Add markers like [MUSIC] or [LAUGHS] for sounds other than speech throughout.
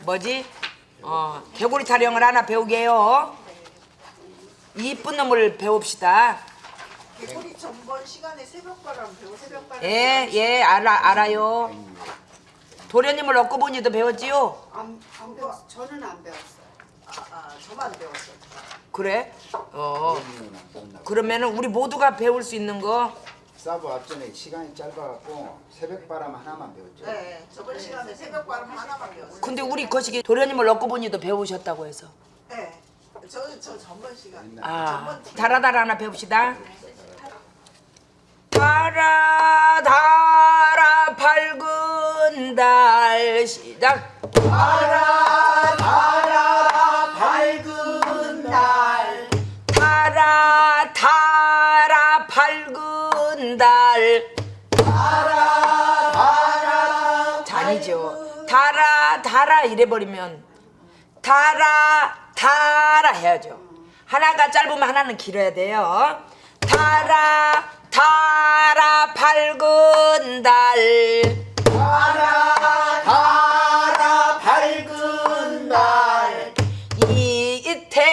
뭐지? 어, 개구리 타령을 하나 배우게요. 이쁜 놈을 배웁시다. 개구리 전번 시간에 새벽바람 배우 새벽바람 예, 예, 알아, 알아요. 도련님을 얻고 보니도 배웠지요? 안, 안 배웠어 저는 안 배웠어요 아, 아 저만 배웠어요 그래? 어, 그러면은 우리 모두가 배울 수 있는 거 사부 앞전에 시간이 짧아갖고 새벽바람 하나만 배웠죠. 네 저번 시간에 새벽바람 하나만 배웠어요. 근데 우리 거시기 도련님을 얻고 보니도 배우셨다고 해서. 네 저 저 전번 시간. 아, 달아달아 하나 배웁시다. 달아 달아 밝은 달 시작. 밝은 달아 이래버리면 달아 달아 해야죠. 하나가 짧으면 하나는 길어야 돼요. 달아 달아 밝은 달. 달아 밝은 날 이태백이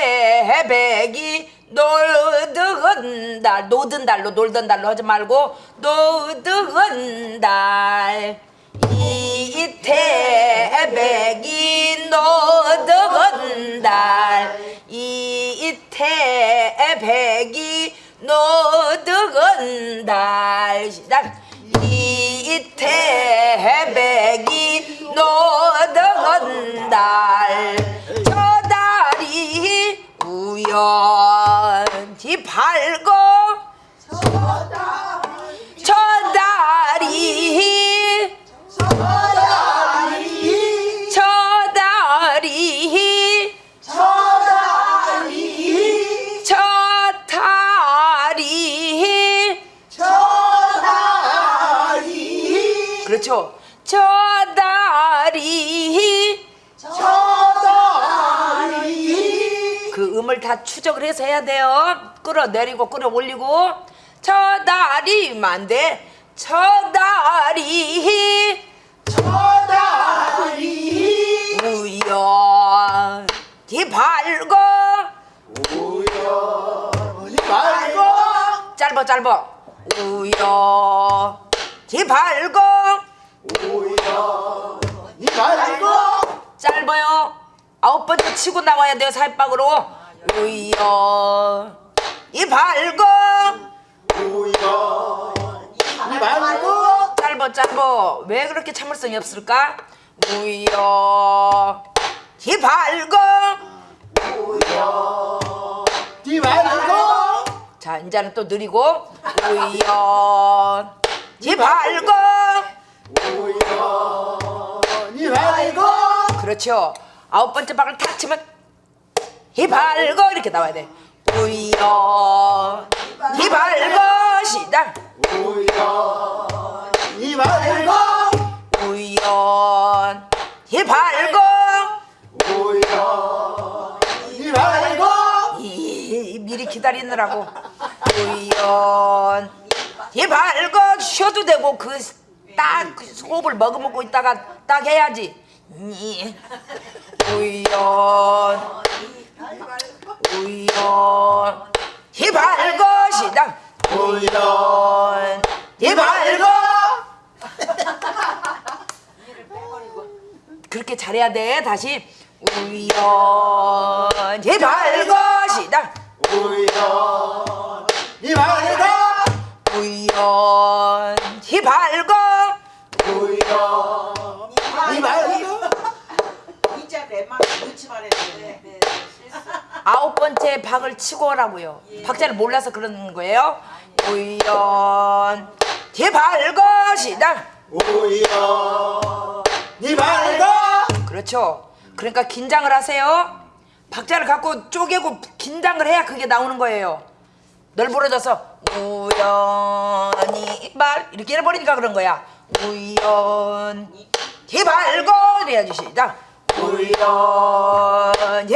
놀던 달 노던 달로 놀던 달로 하지 말고 놀던 달 이태백이 놀던 달 시작. 이태백이 노던 달 저 달이 우연 그렇죠? 저 달이 그 음을 다 추적을 해서 해야 돼요. 끌어내리고 끌어올리고. 저 다리만 돼. 저 다리. 우연히 밝고. 우연히 밝고. 짧아 짧아 우연히 밝고 짧아요. 아홉 번째 치고 나와야 돼요. 살박으로. 우연히 밝고 우연히 밝고 짧아 짧아 왜 그렇게 참을성이 없을까? 우연히 밝고 이 밝고 자 이제는 또 느리고. 우연히 밝고 우연히 밝고 그렇죠? 아홉 번째 박을 탁 치면 히 밝고 이렇게 나와야 돼. 우연히 밝고 시작! 우연히 밝고 우연히 밝고 우연히 밝고 이, 미리 기다리느라고. 우연히 밝고 쉬어도 되고 그딱 호흡을 머금고 있다가 딱 해야지 이, 우연 우연히 밝고 시작 우연히 밝고 그렇게 잘해야 돼. 다시. 우연히 밝고 시작 우연히 밝고 우연히 밝고 아홉 번째 박을 치고 오라고요. 박자를 몰라서 그러는 거예요. 우연히 밝고 시작. 우연히 밝고 그렇죠. 그러니까 긴장을 하세요. 박자를 갖고 쪼개고 긴장을 해야 그게 나오는 거예요. 널브러져서 우연히 말 이렇게 해버리니까 그런 거야. 우연히 밝고 이래야지 시작. 우연히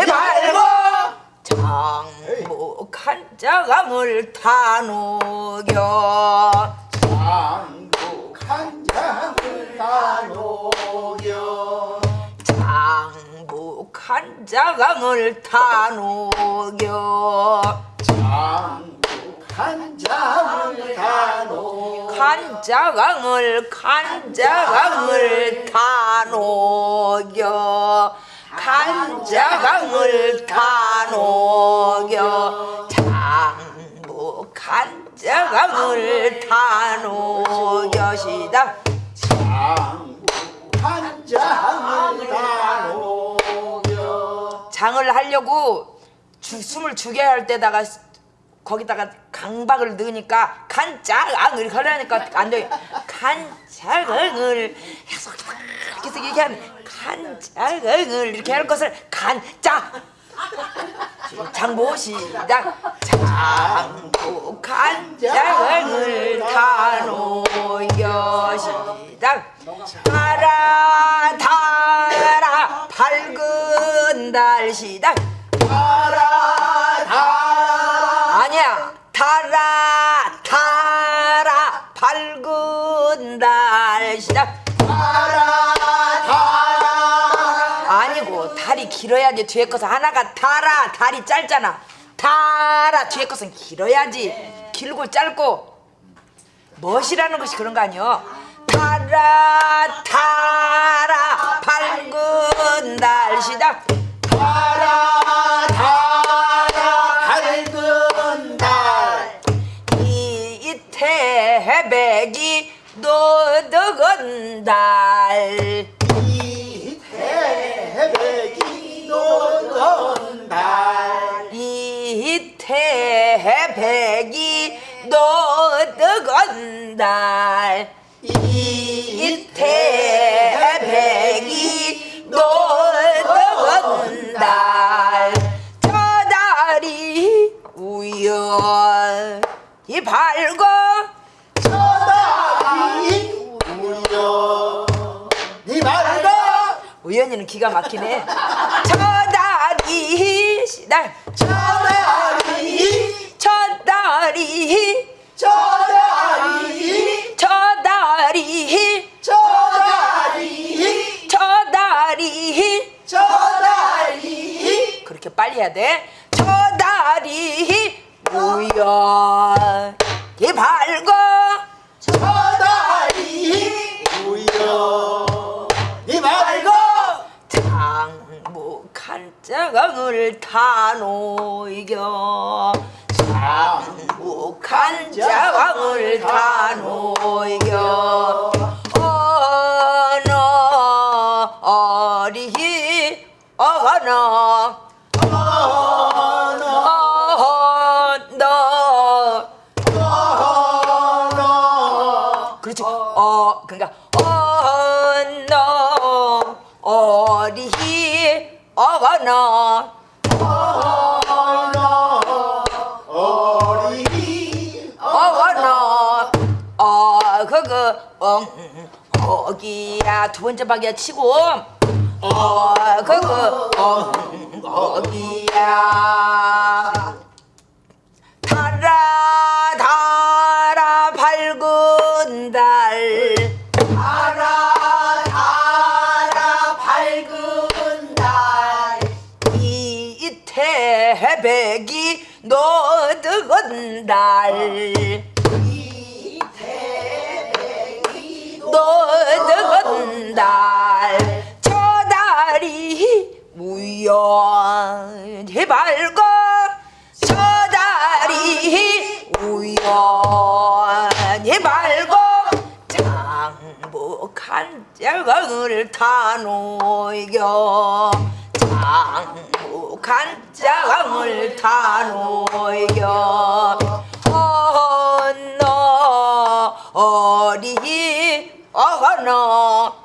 장목 한 자강을 타누겨 장국 한 장을 다 녹여. 장 간자강을 다 녹여. 한장을 다 놓. 간자강을 간자강을 다 녹여. 간자강을 다 녹여 장부 간자강을 다 녹여 시다 한장을 다 녹여. 장을 하려고 주- 숨을 죽게 할 때다가 거기다가 강박을 넣으니까 간장을 하려니까 안 돼요. 간장을 계속 계속 얘기하면 간장을 이렇게 할 것을 간장 장보 시작. 장보 간장을 다 놓여 시작. 달아 달아 밝은 달 시작. 달아 달아. 아니야. 달아 달아 밝은 달 시작 길어야지. 뒤에 것은 하나가 달아. 달이 짧잖아. 달아. 뒤에 것은 길어야지. 길고 짧고. 멋이라는 것이 그런 거 아니여? 달아 달아. 밝은 달 시작. 달아 달아. 밝은 달. 이태백이 노득은 달 태백이 노득은 달. 이태백이 노득은 달저 달이 우연히 밝고 저달이 니 말고 우연히는 기가 막히네. 저달이 저 달이 저달이 저 달이 저달이 저 달이 저달이 그렇게 빨리 해야 돼. 저 달이 우연히 밝고 저달이 우여 니 말고 장목한 자강을 다 놓이겨 장 목한 자강을 다 놓이겨 어느 어리히 어너 엉 어기야. 두 번째 박이야 치고. 어 그거 엉 어기야. 달아 달아 밝은 달. 달아 달아 밝은 달. 이태백이 노득은 달 노득은 달저 달이 우연히 밝고 저 달이 우연히 밝고 장복한 자강을 다 놓이겨. 장복한 자강을 다 놓이겨 어너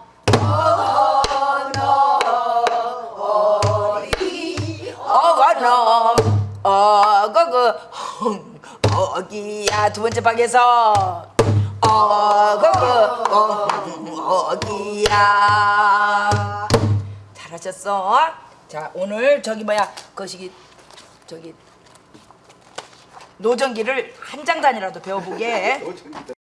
어거너 어거그 어기야. 두 번째 방에서. 어거그 어기야. 잘하셨어? 자 오늘 저기 뭐야? 거시기 저기 노정기를 한 장단이라도 배워보게. [LAUGHS]